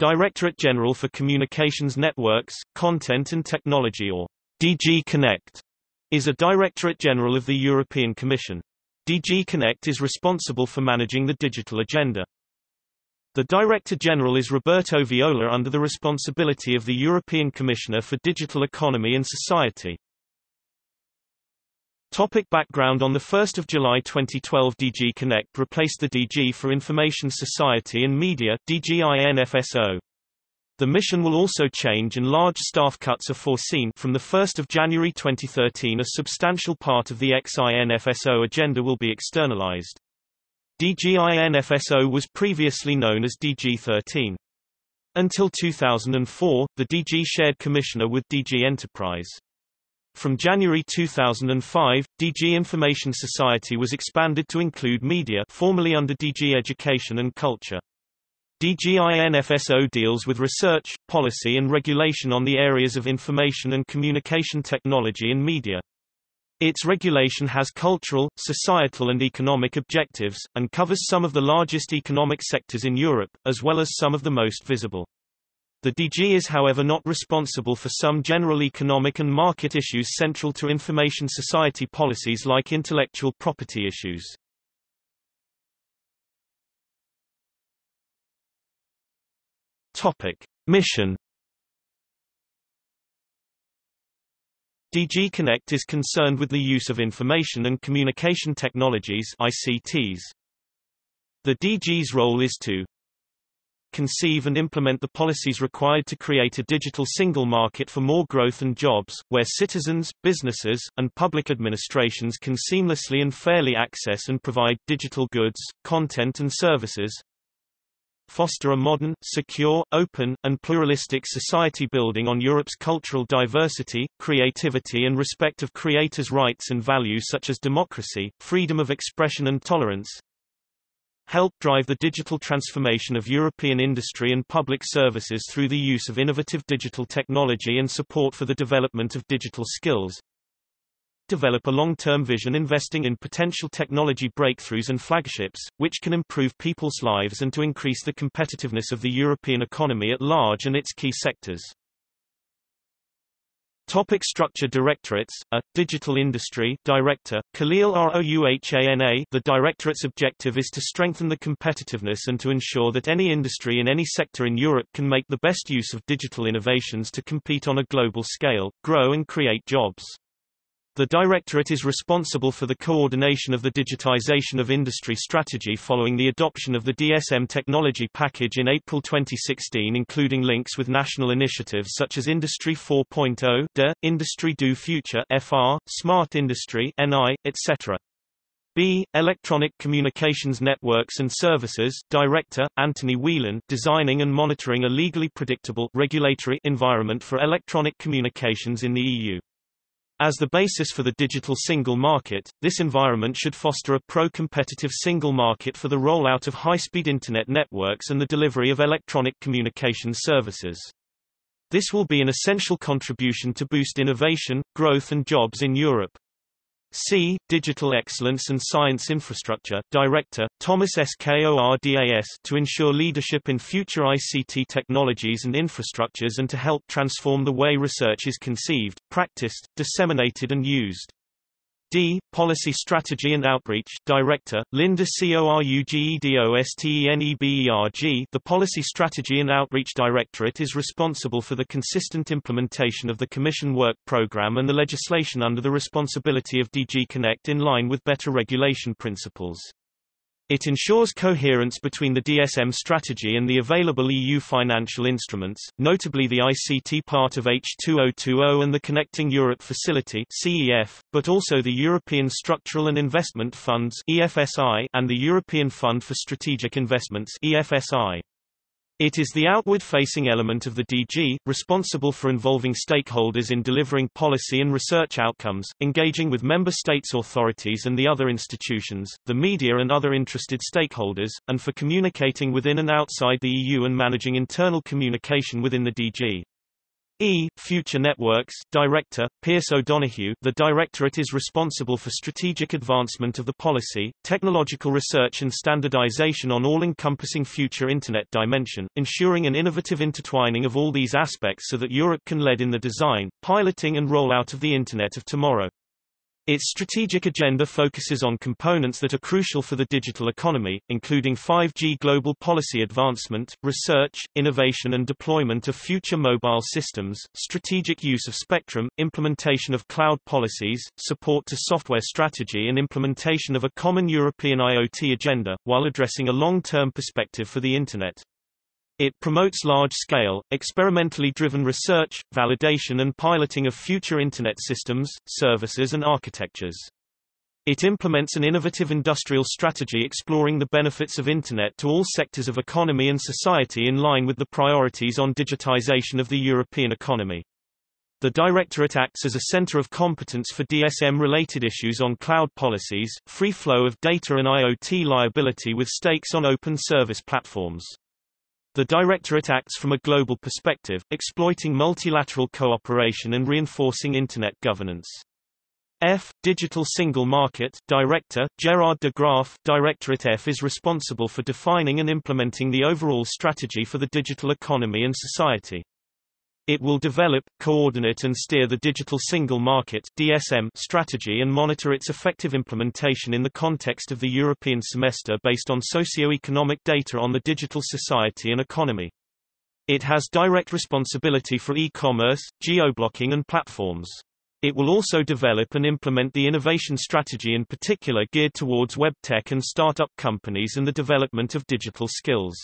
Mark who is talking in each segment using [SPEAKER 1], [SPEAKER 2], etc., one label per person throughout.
[SPEAKER 1] Directorate General for Communications Networks, Content and Technology or DG Connect is a Directorate General of the European Commission. DG Connect is responsible for managing the digital agenda. The Director General is Roberto Viola under the responsibility of the European Commissioner for Digital Economy and Society. Topic background On 1 July 2012 DG Connect replaced the DG for Information Society and Media DGINFSO. The mission will also change and large staff cuts are foreseen from 1 January 2013 a substantial part of the XINFSO agenda will be externalized. DGINFSO was previously known as DG13. Until 2004, the DG shared commissioner with DG Enterprise. From January 2005, DG Information Society was expanded to include media formerly under DG Education and Culture. DGINFSO deals with research, policy and regulation on the areas of information and communication technology and media. Its regulation has cultural, societal and economic objectives, and covers some of the largest economic sectors in Europe, as well as some of the most visible. The DG is however not responsible for some general economic and market issues central to information society policies like intellectual property issues. Topic. Mission DG Connect is concerned with the use of information and communication technologies ICTs. The DG's role is to conceive and implement the policies required to create a digital single market for more growth and jobs, where citizens, businesses, and public administrations can seamlessly and fairly access and provide digital goods, content and services, foster a modern, secure, open, and pluralistic society building on Europe's cultural diversity, creativity and respect of creators' rights and values such as democracy, freedom of expression and tolerance, help drive the digital transformation of European industry and public services through the use of innovative digital technology and support for the development of digital skills. Develop a long-term vision investing in potential technology breakthroughs and flagships, which can improve people's lives and to increase the competitiveness of the European economy at large and its key sectors. Topic structure Directorates, a, Digital Industry Director, Khalil Rouhana The Directorate's objective is to strengthen the competitiveness and to ensure that any industry in any sector in Europe can make the best use of digital innovations to compete on a global scale, grow and create jobs. The Directorate is responsible for the coordination of the digitization of industry strategy following the adoption of the DSM technology package in April 2016 including links with national initiatives such as Industry 4.0 DE, Industry do Future FR, Smart Industry NI, etc. B. Electronic Communications Networks and Services Director, Anthony Whelan designing and monitoring a legally predictable regulatory environment for electronic communications in the EU. As the basis for the digital single market, this environment should foster a pro-competitive single market for the rollout of high-speed Internet networks and the delivery of electronic communication services. This will be an essential contribution to boost innovation, growth and jobs in Europe. C. Digital Excellence and Science Infrastructure Director, Thomas Skordas to ensure leadership in future ICT technologies and infrastructures and to help transform the way research is conceived, practiced, disseminated and used. D. Policy Strategy and Outreach Director, Linda Courgedosteneberg The Policy Strategy and Outreach Directorate is responsible for the consistent implementation of the Commission Work Programme and the legislation under the responsibility of DG Connect in line with better regulation principles. It ensures coherence between the DSM strategy and the available EU financial instruments, notably the ICT part of H2020 and the Connecting Europe Facility CEF, but also the European Structural and Investment Funds EFSI and the European Fund for Strategic Investments EFSI. It is the outward-facing element of the DG, responsible for involving stakeholders in delivering policy and research outcomes, engaging with member states' authorities and the other institutions, the media and other interested stakeholders, and for communicating within and outside the EU and managing internal communication within the DG. E. Future Networks Director, Pearse O'Donohue The Directorate is responsible for strategic advancement of the policy, technological research and standardization on all-encompassing future Internet dimension, ensuring an innovative intertwining of all these aspects so that Europe can lead in the design, piloting and rollout of the Internet of tomorrow. Its strategic agenda focuses on components that are crucial for the digital economy, including 5G global policy advancement, research, innovation and deployment of future mobile systems, strategic use of spectrum, implementation of cloud policies, support to software strategy and implementation of a common European IoT agenda, while addressing a long-term perspective for the Internet. It promotes large-scale, experimentally driven research, validation and piloting of future Internet systems, services and architectures. It implements an innovative industrial strategy exploring the benefits of Internet to all sectors of economy and society in line with the priorities on digitization of the European economy. The Directorate acts as a center of competence for DSM-related issues on cloud policies, free flow of data and IoT liability with stakes on open service platforms. The Directorate acts from a global perspective, exploiting multilateral cooperation and reinforcing Internet governance. F. Digital Single Market Director, Gerard de Graaf Directorate F is responsible for defining and implementing the overall strategy for the digital economy and society. It will develop, coordinate and steer the Digital Single Market DSM strategy and monitor its effective implementation in the context of the European semester based on socio-economic data on the digital society and economy. It has direct responsibility for e-commerce, geo-blocking and platforms. It will also develop and implement the innovation strategy in particular geared towards web tech and startup companies and the development of digital skills.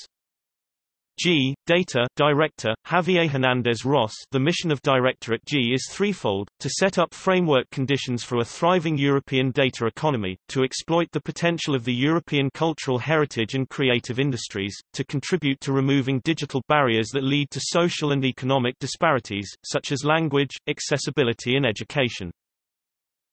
[SPEAKER 1] G. Data Director, Javier Hernandez Ros The mission of Directorate G is threefold, to set up framework conditions for a thriving European data economy, to exploit the potential of the European cultural heritage and creative industries, to contribute to removing digital barriers that lead to social and economic disparities, such as language, accessibility and education.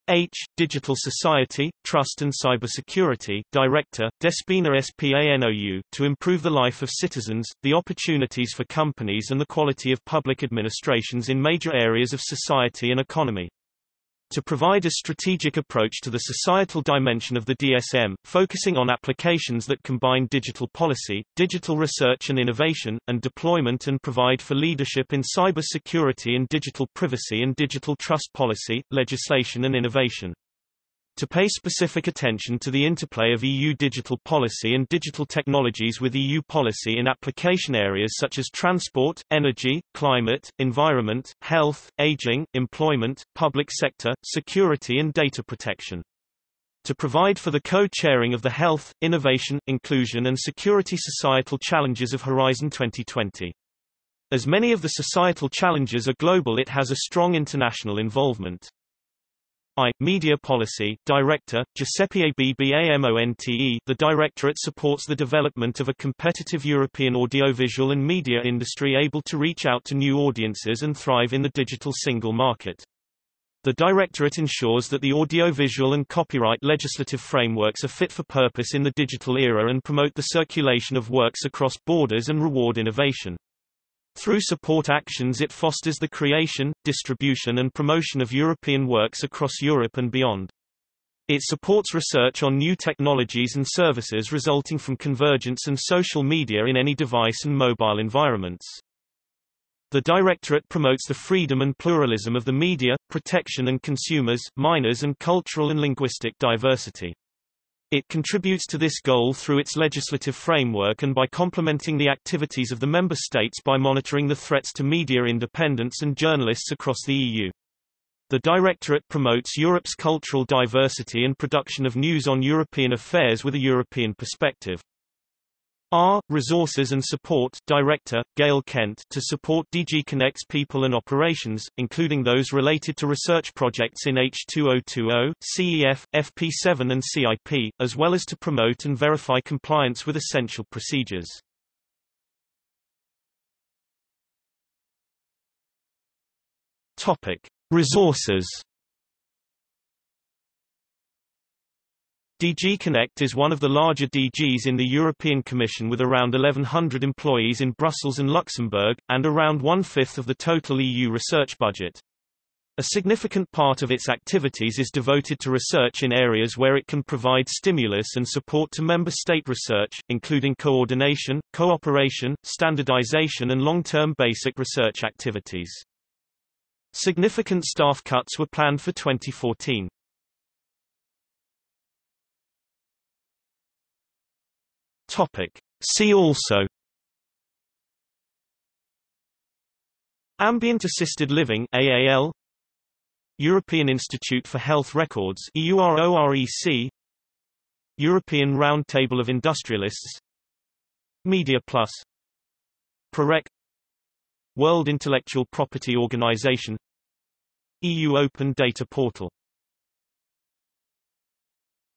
[SPEAKER 1] H. Digital Society, Trust and Cybersecurity Director, Despina SPANOU to improve the life of citizens, the opportunities for companies and the quality of public administrations in major areas of society and economy to provide a strategic approach to the societal dimension of the DSM, focusing on applications that combine digital policy, digital research and innovation, and deployment and provide for leadership in cyber security and digital privacy and digital trust policy, legislation and innovation to pay specific attention to the interplay of EU digital policy and digital technologies with EU policy in application areas such as transport, energy, climate, environment, health, aging, employment, public sector, security and data protection. To provide for the co-chairing of the health, innovation, inclusion and security societal challenges of Horizon 2020. As many of the societal challenges are global it has a strong international involvement. I. Media Policy Director, Giuseppe Abbamonte The Directorate supports the development of a competitive European audiovisual and media industry able to reach out to new audiences and thrive in the digital single market. The Directorate ensures that the audiovisual and copyright legislative frameworks are fit for purpose in the digital era and promote the circulation of works across borders and reward innovation. Through support actions it fosters the creation, distribution and promotion of European works across Europe and beyond. It supports research on new technologies and services resulting from convergence and social media in any device and mobile environments. The Directorate promotes the freedom and pluralism of the media, protection and consumers, minors and cultural and linguistic diversity. It contributes to this goal through its legislative framework and by complementing the activities of the member states by monitoring the threats to media independence and journalists across the EU. The Directorate promotes Europe's cultural diversity and production of news on European affairs with a European perspective. R. Resources and Support Director, Gail Kent to support DG Connect's people and operations, including those related to research projects in H2020, CEF, FP7 and CIP, as well as to promote and verify compliance with essential procedures. Topic. Resources DG Connect is one of the larger DGs in the European Commission with around 1,100 employees in Brussels and Luxembourg, and around one-fifth of the total EU research budget. A significant part of its activities is devoted to research in areas where it can provide stimulus and support to member state research, including coordination, cooperation, standardization and long-term basic research activities. Significant staff cuts were planned for 2014. Topic. See also Ambient Assisted Living AAL European Institute for Health Records EUROREC European Round Table of Industrialists Media Plus PROREC World Intellectual Property Organization EU Open Data Portal